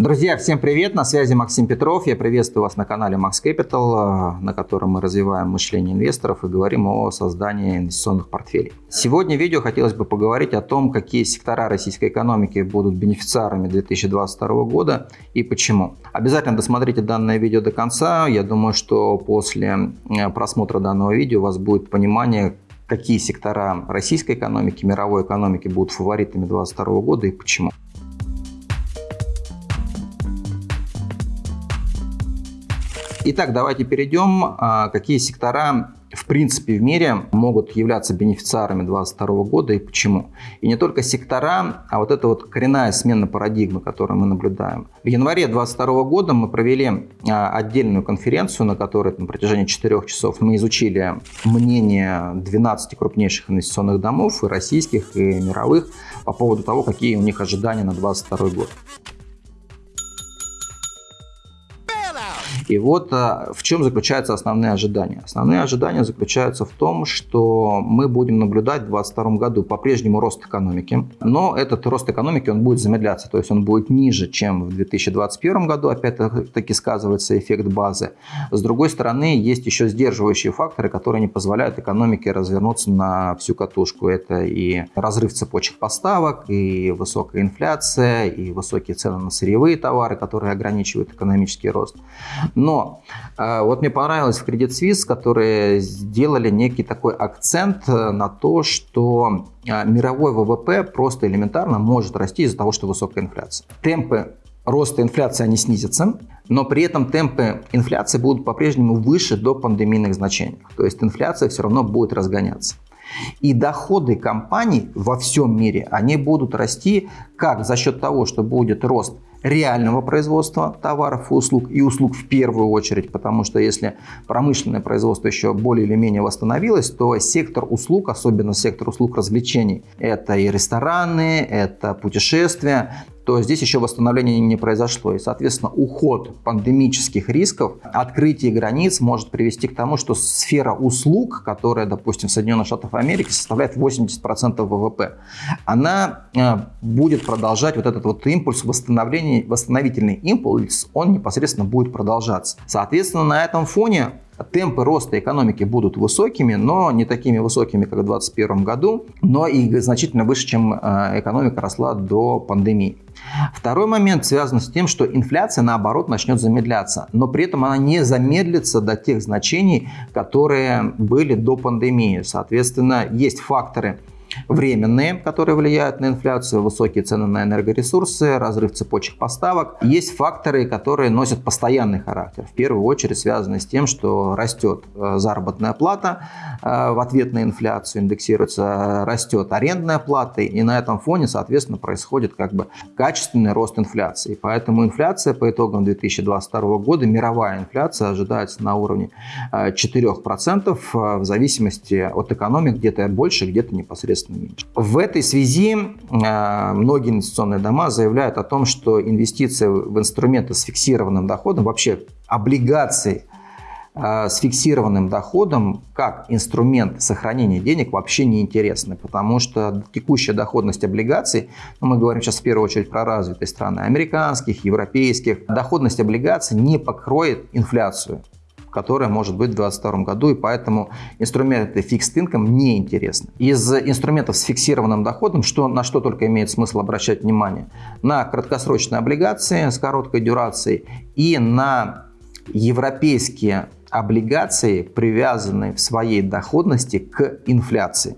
Друзья, всем привет! На связи Максим Петров. Я приветствую вас на канале Max Capital, на котором мы развиваем мышление инвесторов и говорим о создании инвестиционных портфелей. Сегодня в видео хотелось бы поговорить о том, какие сектора российской экономики будут бенефициарами 2022 года и почему. Обязательно досмотрите данное видео до конца. Я думаю, что после э, просмотра данного видео у вас будет понимание, какие сектора российской экономики, мировой экономики будут фаворитами 2022 года и почему. Итак, давайте перейдем, а, какие сектора в принципе в мире могут являться бенефициарами 2022 года и почему. И не только сектора, а вот эта вот коренная смена парадигмы, которую мы наблюдаем. В январе 2022 года мы провели а, отдельную конференцию, на которой на протяжении 4 часов мы изучили мнение 12 крупнейших инвестиционных домов, и российских, и мировых, по поводу того, какие у них ожидания на 2022 год. И вот а, в чем заключаются основные ожидания. Основные ожидания заключаются в том, что мы будем наблюдать в 2022 году по-прежнему рост экономики, но этот рост экономики он будет замедляться, то есть он будет ниже, чем в 2021 году, опять-таки сказывается эффект базы. С другой стороны, есть еще сдерживающие факторы, которые не позволяют экономике развернуться на всю катушку. Это и разрыв цепочек поставок, и высокая инфляция, и высокие цены на сырьевые товары, которые ограничивают экономический рост. Но э, вот мне понравилось в Credit Suisse, которые сделали некий такой акцент э, на то, что э, мировой ВВП просто элементарно может расти из-за того, что высокая инфляция. Темпы роста инфляции они снизятся, но при этом темпы инфляции будут по-прежнему выше до пандемийных значений. То есть инфляция все равно будет разгоняться. И доходы компаний во всем мире, они будут расти как за счет того, что будет рост реального производства товаров и услуг, и услуг в первую очередь, потому что если промышленное производство еще более или менее восстановилось, то сектор услуг, особенно сектор услуг развлечений, это и рестораны, это путешествия, то здесь еще восстановление не произошло. И, соответственно, уход пандемических рисков, открытие границ может привести к тому, что сфера услуг, которая, допустим, в Соединенных Штатах Америки составляет 80% ВВП, она э, будет продолжать вот этот вот импульс восстановления, восстановительный импульс, он непосредственно будет продолжаться. Соответственно, на этом фоне темпы роста экономики будут высокими, но не такими высокими, как в 2021 году, но и значительно выше, чем э, экономика росла до пандемии. Второй момент связан с тем, что инфляция, наоборот, начнет замедляться, но при этом она не замедлится до тех значений, которые были до пандемии. Соответственно, есть факторы, временные, которые влияют на инфляцию, высокие цены на энергоресурсы, разрыв цепочек поставок. Есть факторы, которые носят постоянный характер. В первую очередь связаны с тем, что растет э, заработная плата э, в ответ на инфляцию, индексируется, растет арендная плата, и на этом фоне, соответственно, происходит как бы качественный рост инфляции. Поэтому инфляция по итогам 2022 года, мировая инфляция ожидается на уровне 4% э, в зависимости от экономик, где-то больше, где-то непосредственно. В этой связи э, многие инвестиционные дома заявляют о том, что инвестиции в инструменты с фиксированным доходом, вообще облигации э, с фиксированным доходом как инструмент сохранения денег вообще не интересны, потому что текущая доходность облигаций, ну, мы говорим сейчас в первую очередь про развитые страны, американских, европейских, доходность облигаций не покроет инфляцию которая может быть в 2022 году, и поэтому инструменты fixed income не интересны. Из инструментов с фиксированным доходом, что, на что только имеет смысл обращать внимание, на краткосрочные облигации с короткой дюрацией и на европейские облигации, привязанные в своей доходности к инфляции.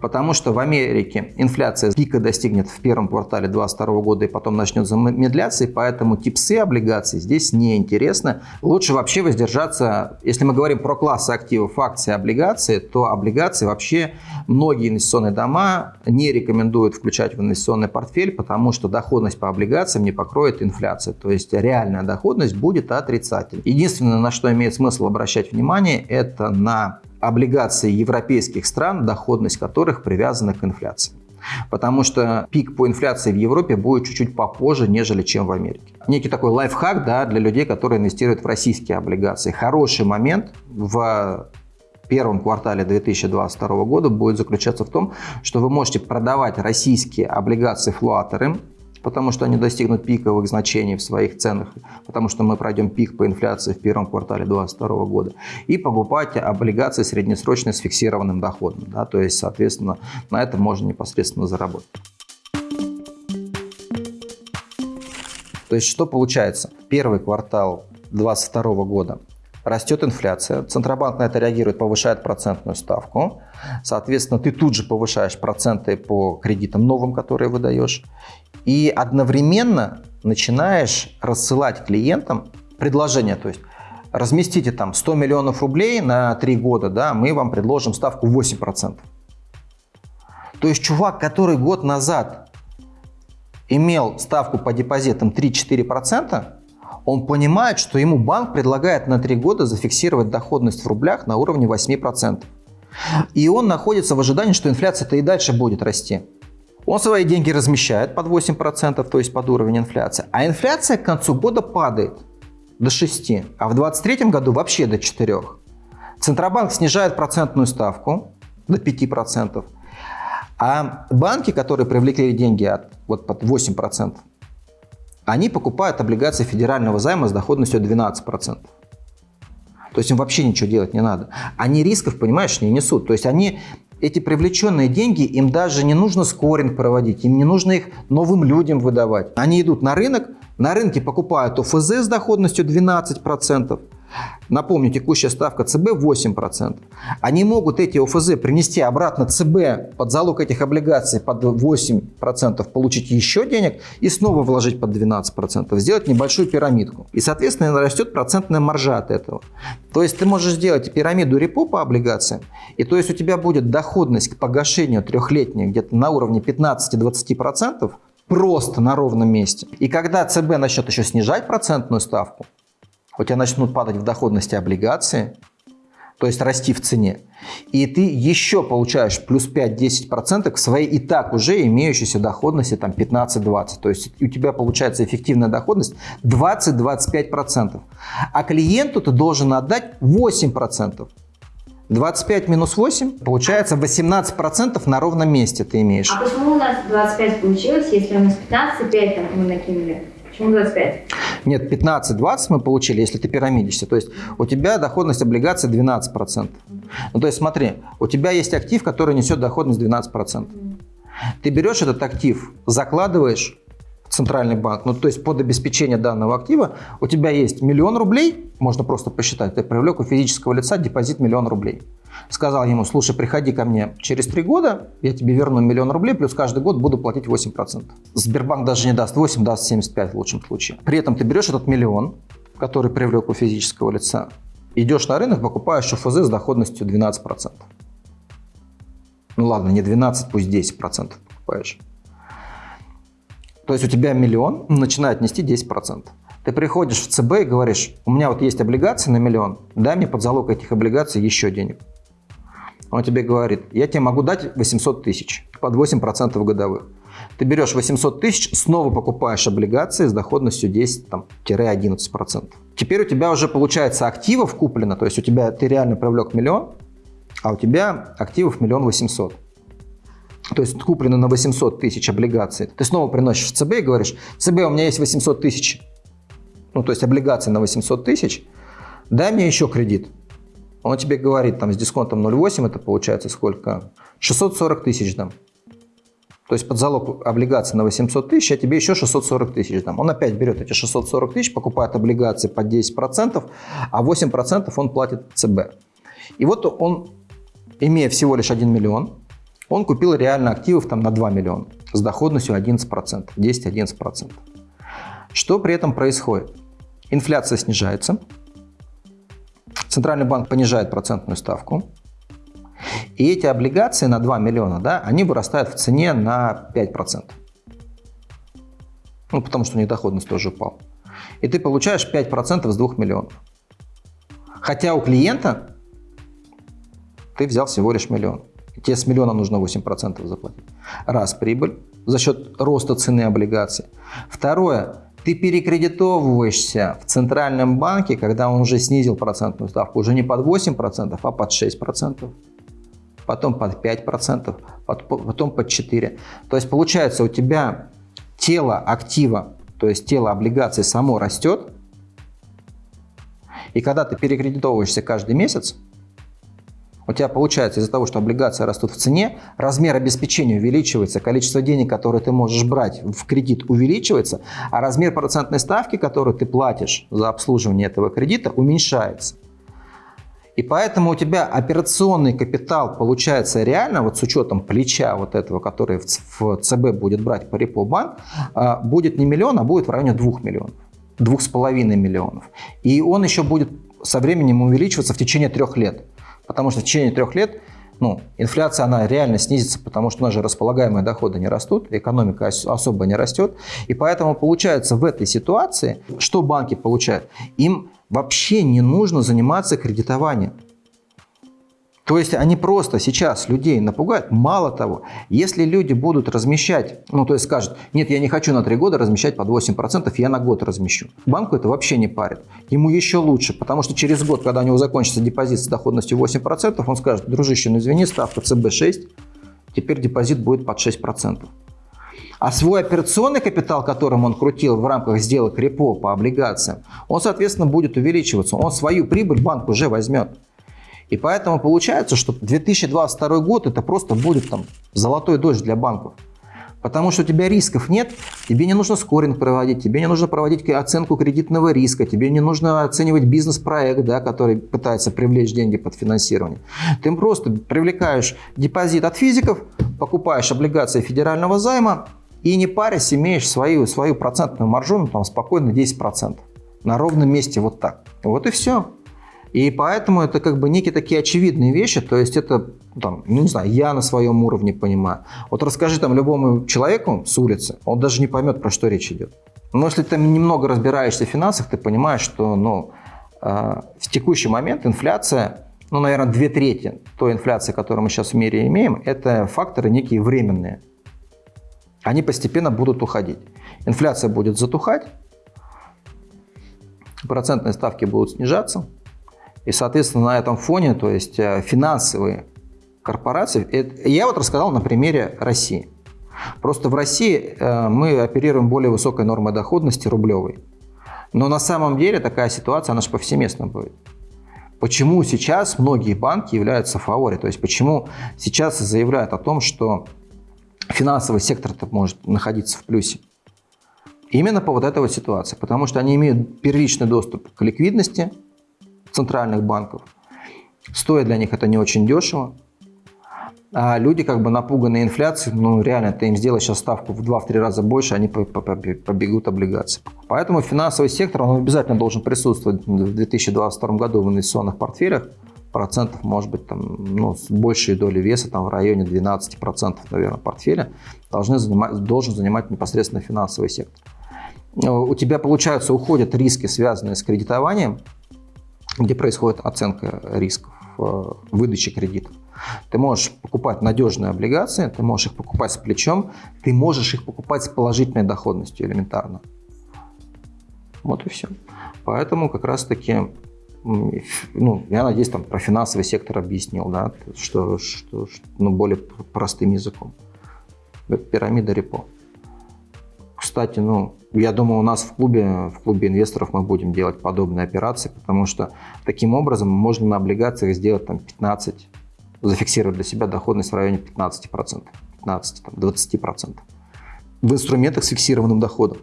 Потому что в Америке инфляция пика достигнет в первом квартале 2022 года и потом начнет замедляться, и поэтому типсы облигаций здесь неинтересно. Лучше вообще воздержаться, если мы говорим про классы активов, акции, облигации, то облигации вообще многие инвестиционные дома не рекомендуют включать в инвестиционный портфель, потому что доходность по облигациям не покроет инфляцию. То есть реальная доходность будет отрицательной. Единственное, на что имеет смысл обращать внимание, это на облигаций европейских стран, доходность которых привязана к инфляции. Потому что пик по инфляции в Европе будет чуть-чуть попозже, нежели чем в Америке. Некий такой лайфхак да, для людей, которые инвестируют в российские облигации. Хороший момент в первом квартале 2022 года будет заключаться в том, что вы можете продавать российские облигации флуаторы потому что они достигнут пиковых значений в своих ценах, потому что мы пройдем пик по инфляции в первом квартале 2022 года, и покупать облигации среднесрочные с фиксированным доходом. Да, то есть, соответственно, на этом можно непосредственно заработать. То есть, что получается? Первый квартал 2022 года растет инфляция, Центробанк на это реагирует, повышает процентную ставку, соответственно, ты тут же повышаешь проценты по кредитам новым, которые выдаешь, и одновременно начинаешь рассылать клиентам предложение, то есть разместите там 100 миллионов рублей на 3 года, да, мы вам предложим ставку 8%. То есть чувак, который год назад имел ставку по депозитам 3-4%, он понимает, что ему банк предлагает на 3 года зафиксировать доходность в рублях на уровне 8%. И он находится в ожидании, что инфляция-то и дальше будет расти. Он свои деньги размещает под 8%, то есть под уровень инфляции, а инфляция к концу года падает до 6%, а в 2023 году вообще до 4%. Центробанк снижает процентную ставку до 5%, а банки, которые привлекли деньги от, вот под 8%, они покупают облигации федерального займа с доходностью 12%. То есть им вообще ничего делать не надо. Они рисков, понимаешь, не несут. То есть они, эти привлеченные деньги, им даже не нужно скоринг проводить, им не нужно их новым людям выдавать. Они идут на рынок, на рынке покупают ОФЗ с доходностью 12%, Напомню, текущая ставка ЦБ 8%. Они могут эти ОФЗ принести обратно ЦБ под залог этих облигаций под 8%, получить еще денег и снова вложить под 12%, сделать небольшую пирамидку. И, соответственно, растет процентная маржа от этого. То есть ты можешь сделать пирамиду репо по облигациям, и то есть у тебя будет доходность к погашению трехлетней где-то на уровне 15-20%, просто на ровном месте. И когда ЦБ начнет еще снижать процентную ставку, у тебя начнут падать в доходности облигации, то есть расти в цене, и ты еще получаешь плюс 5-10% к своей и так уже имеющейся доходности там 15-20%. То есть у тебя получается эффективная доходность 20-25%. А клиенту ты должен отдать 8%. 25 минус 8, получается 18% на ровном месте ты имеешь. А почему у нас 25 получилось, если у нас 15,5 там мы накинули? Почему 25? Нет, 15-20 мы получили, если ты пирамидишься. То есть у тебя доходность облигаций 12%. Ну, то есть смотри, у тебя есть актив, который несет доходность 12%. Ты берешь этот актив, закладываешь центральный банк, ну то есть под обеспечение данного актива, у тебя есть миллион рублей, можно просто посчитать, ты привлек у физического лица депозит миллион рублей сказал ему, слушай, приходи ко мне через три года, я тебе верну миллион рублей, плюс каждый год буду платить 8%. Сбербанк даже не даст 8, даст 75 в лучшем случае. При этом ты берешь этот миллион, который привлек у физического лица, идешь на рынок, покупаешь ОФЗ с доходностью 12%. Ну ладно, не 12, пусть 10% покупаешь. То есть у тебя миллион начинает нести 10%. Ты приходишь в ЦБ и говоришь, у меня вот есть облигации на миллион, дай мне под залог этих облигаций еще денег. Он тебе говорит, я тебе могу дать 800 тысяч под 8% годовых. Ты берешь 800 тысяч, снова покупаешь облигации с доходностью 10-11%. Теперь у тебя уже получается активов куплено, то есть у тебя ты реально привлек миллион, а у тебя активов миллион восемьсот. То есть куплено на 800 тысяч облигаций. Ты снова приносишь в ЦБ и говоришь, ЦБ, у меня есть 800 тысяч, ну то есть облигации на 800 тысяч, дай мне еще кредит. Он тебе говорит, там, с дисконтом 0,8 это получается сколько? 640 тысяч дам. То есть под залог облигации на 800 тысяч, а тебе еще 640 тысяч дам. Он опять берет эти 640 тысяч, покупает облигации под 10%, а 8% он платит ЦБ. И вот он, имея всего лишь 1 миллион, он купил реально активов там на 2 миллиона с доходностью 11%, 10-11%. Что при этом происходит? Инфляция снижается, Центральный банк понижает процентную ставку, и эти облигации на 2 миллиона, да, они вырастают в цене на 5%. Ну, потому что у них доходность тоже упала. И ты получаешь 5% с 2 миллионов. Хотя у клиента ты взял всего лишь миллион. Тебе с миллиона нужно 8% заплатить. Раз прибыль за счет роста цены облигаций. Второе, ты перекредитовываешься в центральном банке, когда он уже снизил процентную ставку, уже не под 8%, а под 6%, потом под 5%, потом под 4%. То есть получается у тебя тело актива, то есть тело облигаций само растет, и когда ты перекредитовываешься каждый месяц, у тебя получается из-за того, что облигации растут в цене, размер обеспечения увеличивается, количество денег, которые ты можешь брать в кредит увеличивается, а размер процентной ставки, которую ты платишь за обслуживание этого кредита, уменьшается. И поэтому у тебя операционный капитал получается реально, вот с учетом плеча вот этого, который в ЦБ будет брать по репо банк, а, будет не миллион, а будет в районе двух миллионов, двух с половиной миллионов. И он еще будет со временем увеличиваться в течение трех лет. Потому что в течение трех лет ну, инфляция, она реально снизится, потому что у нас же располагаемые доходы не растут, экономика особо не растет. И поэтому получается в этой ситуации, что банки получают? Им вообще не нужно заниматься кредитованием. То есть они просто сейчас людей напугают. Мало того, если люди будут размещать, ну то есть скажут, нет, я не хочу на 3 года размещать под 8%, я на год размещу. Банку это вообще не парит. Ему еще лучше, потому что через год, когда у него закончится депозит с доходностью 8%, он скажет, дружище, ну извини, ставка ЦБ 6, теперь депозит будет под 6%. А свой операционный капитал, которым он крутил в рамках сделок репо по облигациям, он, соответственно, будет увеличиваться. Он свою прибыль банк уже возьмет. И поэтому получается, что 2022 год это просто будет там золотой дождь для банков. Потому что у тебя рисков нет, тебе не нужно скоринг проводить, тебе не нужно проводить оценку кредитного риска, тебе не нужно оценивать бизнес-проект, да, который пытается привлечь деньги под финансирование. Ты просто привлекаешь депозит от физиков, покупаешь облигации федерального займа и не парясь имеешь свою, свою процентную маржу, ну, там спокойно 10%. На ровном месте вот так. Вот и все. И поэтому это как бы некие такие очевидные вещи, то есть это, там, ну не знаю, я на своем уровне понимаю. Вот расскажи там любому человеку с улицы, он даже не поймет, про что речь идет. Но если ты немного разбираешься в финансах, ты понимаешь, что ну, э, в текущий момент инфляция, ну, наверное, две трети той инфляции, которую мы сейчас в мире имеем, это факторы некие временные. Они постепенно будут уходить. Инфляция будет затухать, процентные ставки будут снижаться, и, соответственно, на этом фоне, то есть э, финансовые корпорации, это, я вот рассказал на примере России. Просто в России э, мы оперируем более высокой нормой доходности рублевой. Но на самом деле такая ситуация, она же повсеместно будет. Почему сейчас многие банки являются фаворе? То есть почему сейчас заявляют о том, что финансовый сектор может находиться в плюсе? Именно по вот этой вот ситуации. Потому что они имеют первичный доступ к ликвидности, центральных банков. Стоит для них это не очень дешево. А люди как бы напуганные инфляцией, ну реально, ты им сделаешь сейчас ставку в 2-3 раза больше, они побегут облигации. Поэтому финансовый сектор, он обязательно должен присутствовать в 2022 году в инвестиционных портфелях. Процентов, может быть, там, ну, с большей долей веса, там в районе 12%, наверное, портфеля должны занимать, должен занимать непосредственно финансовый сектор. У тебя, получается, уходят риски, связанные с кредитованием, где происходит оценка рисков э, выдачи кредитов. Ты можешь покупать надежные облигации, ты можешь их покупать с плечом, ты можешь их покупать с положительной доходностью элементарно. Вот и все. Поэтому как раз таки, ну, я надеюсь, там про финансовый сектор объяснил, да, что, что, что ну, более простым языком. Пирамида репо. Кстати, ну, я думаю, у нас в клубе, в клубе инвесторов мы будем делать подобные операции, потому что таким образом можно на облигациях сделать там 15, зафиксировать для себя доходность в районе 15%, 15, там, 20%. В инструментах с фиксированным доходом.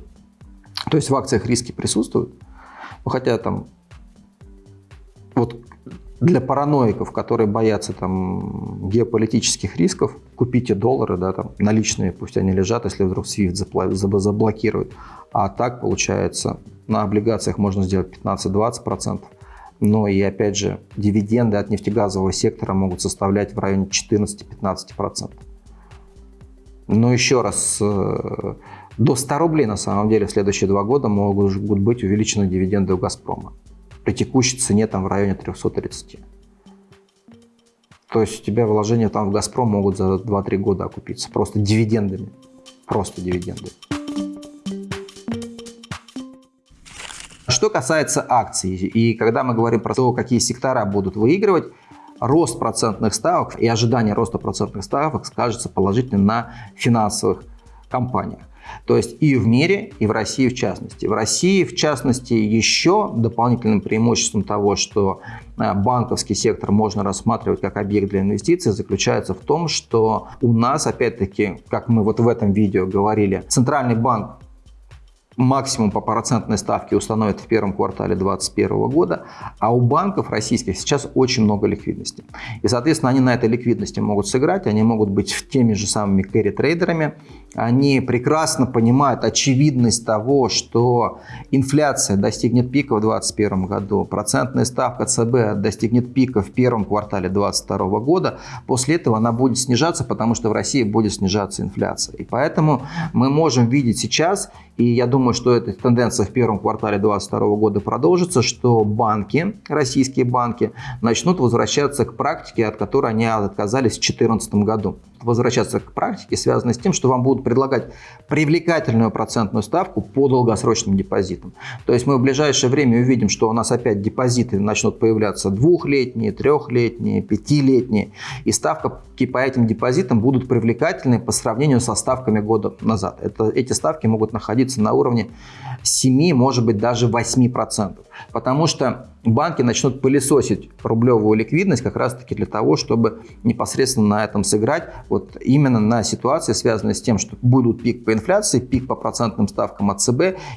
То есть в акциях риски присутствуют, но хотя там вот для параноиков, которые боятся там геополитических рисков, купите доллары, да, там наличные, пусть они лежат, если вдруг SWIFT заблокируют. А так получается, на облигациях можно сделать 15-20%. Но и опять же, дивиденды от нефтегазового сектора могут составлять в районе 14-15%. Но еще раз, э, до 100 рублей на самом деле в следующие два года могут быть увеличены дивиденды у «Газпрома» при текущей цене там в районе 330. То есть у тебя вложения там в «Газпром» могут за 2-3 года окупиться просто дивидендами. Просто дивиденды. Что касается акций, и когда мы говорим про то, какие сектора будут выигрывать, рост процентных ставок и ожидание роста процентных ставок скажется положительно на финансовых компаниях. То есть и в мире, и в России в частности. В России, в частности, еще дополнительным преимуществом того, что э, банковский сектор можно рассматривать как объект для инвестиций, заключается в том, что у нас, опять-таки, как мы вот в этом видео говорили, Центральный банк максимум по процентной ставке установят в первом квартале 2021 года, а у банков российских сейчас очень много ликвидности. И, соответственно, они на этой ликвидности могут сыграть, они могут быть теми же самыми кэрри-трейдерами, они прекрасно понимают очевидность того, что инфляция достигнет пика в 2021 году, процентная ставка ЦБ достигнет пика в первом квартале 2022 года, после этого она будет снижаться, потому что в России будет снижаться инфляция. И поэтому мы можем видеть сейчас, и я думаю, что эта тенденция в первом квартале 2022 года продолжится, что банки, российские банки, начнут возвращаться к практике, от которой они отказались в 2014 году возвращаться к практике, связанной с тем, что вам будут предлагать привлекательную процентную ставку по долгосрочным депозитам. То есть мы в ближайшее время увидим, что у нас опять депозиты начнут появляться двухлетние, трехлетние, пятилетние, и ставки по этим депозитам будут привлекательны по сравнению со ставками года назад. Это, эти ставки могут находиться на уровне 7, может быть даже 8%, потому что банки начнут пылесосить рублевую ликвидность как раз-таки для того, чтобы непосредственно на этом сыграть, вот именно на ситуации, связанной с тем, что будут пик по инфляции, пик по процентным ставкам от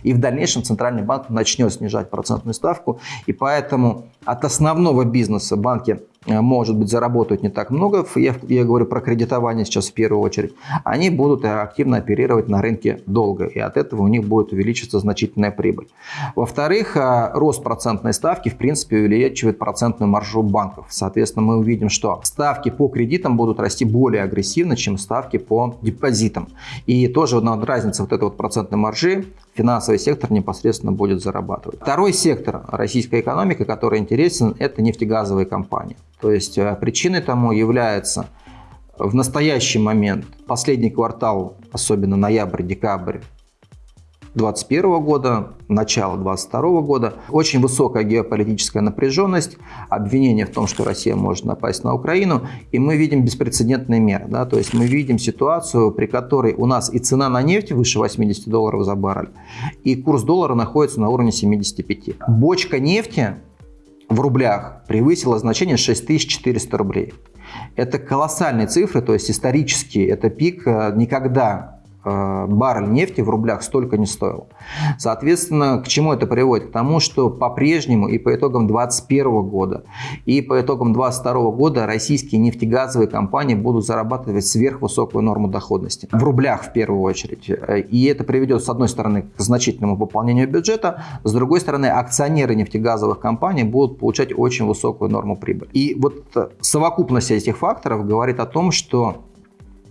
и в дальнейшем Центральный банк начнет снижать процентную ставку, и поэтому от основного бизнеса банки может быть, заработают не так много, я, я говорю про кредитование сейчас в первую очередь, они будут активно оперировать на рынке долго, и от этого у них будет увеличиться значительная прибыль. Во-вторых, э, рост процентной ставки, в принципе, увеличивает процентную маржу банков. Соответственно, мы увидим, что ставки по кредитам будут расти более агрессивно, чем ставки по депозитам. И тоже разница вот этой вот процентной маржи финансовый сектор непосредственно будет зарабатывать. Второй сектор российской экономики, который интересен, это нефтегазовые компании. То есть э, причиной тому является в настоящий момент последний квартал, особенно ноябрь-декабрь 2021 года, начало 2022 года. Очень высокая геополитическая напряженность, обвинение в том, что Россия может напасть на Украину, и мы видим беспрецедентные меры. Да? То есть мы видим ситуацию, при которой у нас и цена на нефть выше 80 долларов за баррель, и курс доллара находится на уровне 75. Бочка нефти в рублях превысила значение 6400 рублей. Это колоссальные цифры, то есть исторически это пик э, никогда баррель нефти в рублях столько не стоил. Соответственно, к чему это приводит? К тому, что по-прежнему и по итогам 2021 года, и по итогам 2022 года российские нефтегазовые компании будут зарабатывать сверхвысокую норму доходности. В рублях в первую очередь. И это приведет, с одной стороны, к значительному пополнению бюджета, с другой стороны, акционеры нефтегазовых компаний будут получать очень высокую норму прибыли. И вот совокупность этих факторов говорит о том, что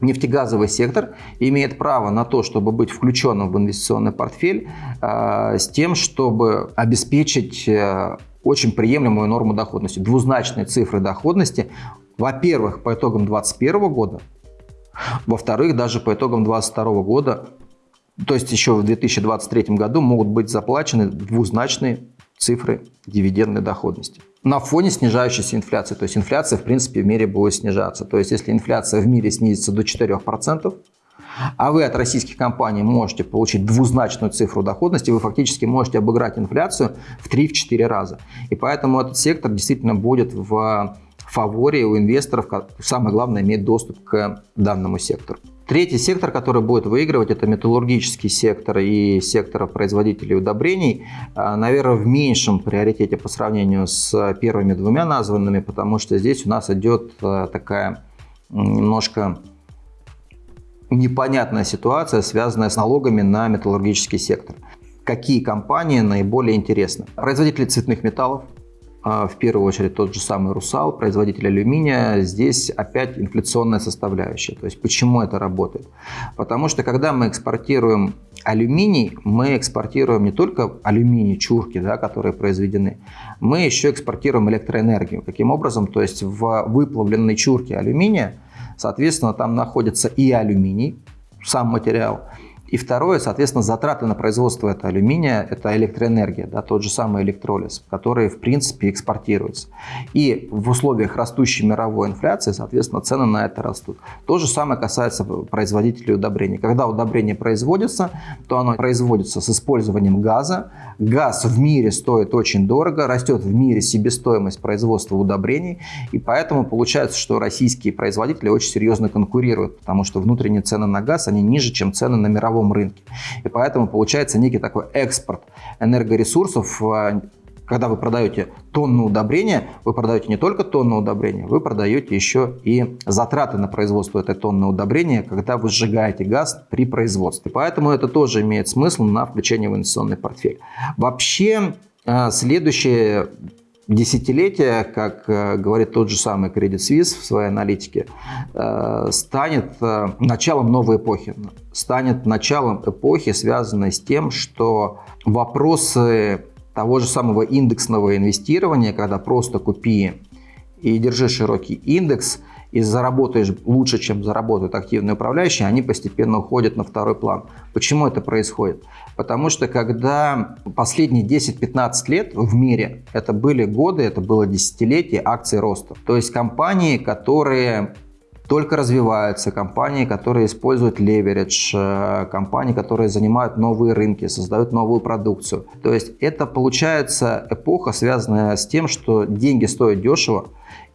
нефтегазовый сектор имеет право на то, чтобы быть включенным в инвестиционный портфель э, с тем, чтобы обеспечить э, очень приемлемую норму доходности, двузначные цифры доходности, во-первых, по итогам 2021 года, во-вторых, даже по итогам 2022 года, то есть еще в 2023 году могут быть заплачены двузначные цифры дивидендной доходности на фоне снижающейся инфляции. То есть инфляция, в принципе, в мире будет снижаться. То есть если инфляция в мире снизится до 4%, а вы от российских компаний можете получить двузначную цифру доходности, вы фактически можете обыграть инфляцию в 3-4 раза. И поэтому этот сектор действительно будет в фаворе у инвесторов, самое главное, иметь доступ к данному сектору. Третий сектор, который будет выигрывать, это металлургический сектор и сектор производителей удобрений. А, Наверное, в меньшем приоритете по сравнению с первыми двумя названными, потому что здесь у нас идет а, такая немножко непонятная ситуация, связанная с налогами на металлургический сектор. Какие компании наиболее интересны? Производители цветных металлов, в первую очередь тот же самый «Русал», производитель алюминия, здесь опять инфляционная составляющая. То есть почему это работает? Потому что когда мы экспортируем алюминий, мы экспортируем не только алюминий, чурки, да, которые произведены, мы еще экспортируем электроэнергию. Каким образом? То есть в выплавленной чурке алюминия, соответственно, там находится и алюминий, сам материал, И второе, соответственно, затраты на производство этого алюминия – это электроэнергия, да, тот же самый электролиз, который, в принципе, экспортируется. И в условиях растущей мировой инфляции, соответственно, цены на это растут. То же самое касается производителей удобрений. Когда удобрение производится, то оно производится с использованием газа. Газ в мире стоит очень дорого, растет в мире себестоимость производства удобрений, и поэтому получается, что российские производители очень серьезно конкурируют, потому что внутренние цены на газ, они ниже, чем цены на мировом мировом рынке. И поэтому получается некий такой экспорт энергоресурсов, а, когда вы продаете тонну удобрения, вы продаете не только тонну удобрения, вы продаете еще и затраты на производство этой тонны удобрения, когда вы сжигаете газ при производстве. Поэтому это тоже имеет смысл на включение в инвестиционный портфель. Вообще, а, следующее десятилетие, как э, говорит тот же самый Credit Suisse в своей аналитике, э, станет э, началом новой эпохи. Станет началом эпохи, связанной с тем, что вопросы того же самого индексного инвестирования, когда просто купи и держи широкий индекс – и заработаешь лучше, чем заработают активные управляющие, они постепенно уходят на второй план. Почему это происходит? Потому что когда последние 10-15 лет в мире, это были годы, это было десятилетие акций роста. То есть компании, которые только развиваются, компании, которые используют леверидж, э, компании, которые занимают новые рынки, создают новую продукцию. То есть это получается эпоха, связанная с тем, что деньги стоят дешево,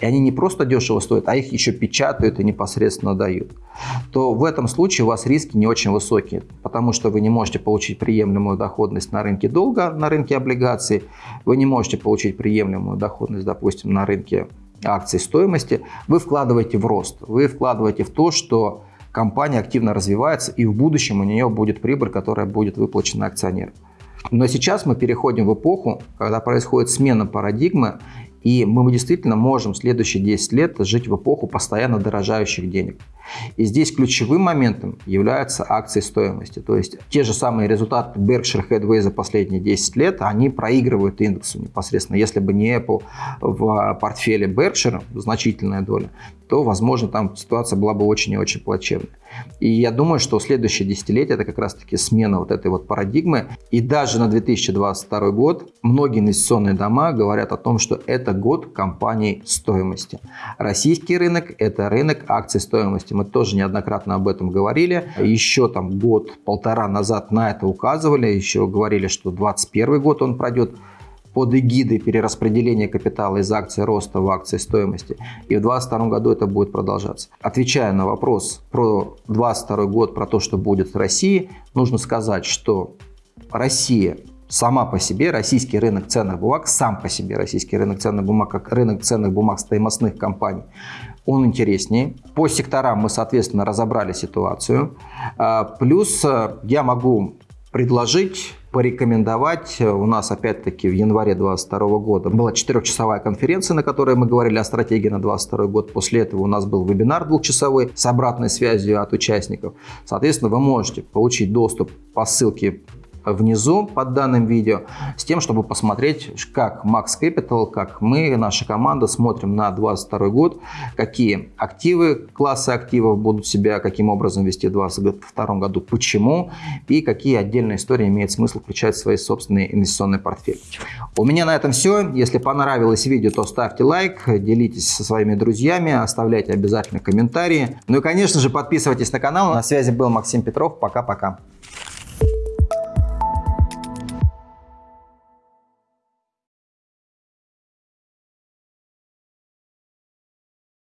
и они не просто дешево стоят, а их еще печатают и непосредственно дают, то в этом случае у вас риски не очень высокие, потому что вы не можете получить приемлемую доходность на рынке долга, на рынке облигаций, вы не можете получить приемлемую доходность, допустим, на рынке акций стоимости, вы вкладываете в рост, вы вкладываете в то, что компания активно развивается и в будущем у нее будет прибыль, которая будет выплачена акционерам. Но сейчас мы переходим в эпоху, когда происходит смена парадигмы, и мы действительно можем следующие 10 лет жить в эпоху постоянно дорожающих денег. И здесь ключевым моментом являются акции стоимости. То есть те же самые результаты Berkshire Hathaway за последние 10 лет, они проигрывают индексу непосредственно. Если бы не Apple в портфеле Berkshire, значительная доля, то, возможно, там ситуация была бы очень и очень плачевной. И я думаю, что следующее десятилетие это как раз-таки смена вот этой вот парадигмы. И даже на 2022 год многие инвестиционные дома говорят о том, что это год компаний стоимости. Российский рынок – это рынок акций стоимости. Мы тоже неоднократно об этом говорили. Еще там год-полтора назад на это указывали. Еще говорили, что 2021 год он пройдет под эгидой перераспределения капитала из акций роста в акции стоимости. И в 2022 году это будет продолжаться. Отвечая на вопрос про 2022 год, про то, что будет в России, нужно сказать, что Россия сама по себе, российский рынок ценных бумаг, сам по себе российский рынок ценных бумаг, как рынок ценных бумаг стоимостных компаний, он интереснее. По секторам мы, соответственно, разобрали ситуацию. А, плюс э, я могу предложить порекомендовать. У нас опять-таки в январе 2022 года была четырехчасовая конференция, на которой мы говорили о стратегии на 2022 год. После этого у нас был вебинар двухчасовой с обратной связью от участников. Соответственно, вы можете получить доступ по ссылке внизу под данным видео, с тем, чтобы посмотреть, как Max Capital, как мы, наша команда, смотрим на 2022 год, какие активы, классы активов будут себя каким образом вести в 2022 году, почему и какие отдельные истории имеет смысл включать в свои собственные инвестиционные портфели. У меня на этом все. Если понравилось видео, то ставьте лайк, делитесь со своими друзьями, оставляйте обязательно комментарии. Ну и, конечно же, подписывайтесь на канал. На связи был Максим Петров. Пока-пока.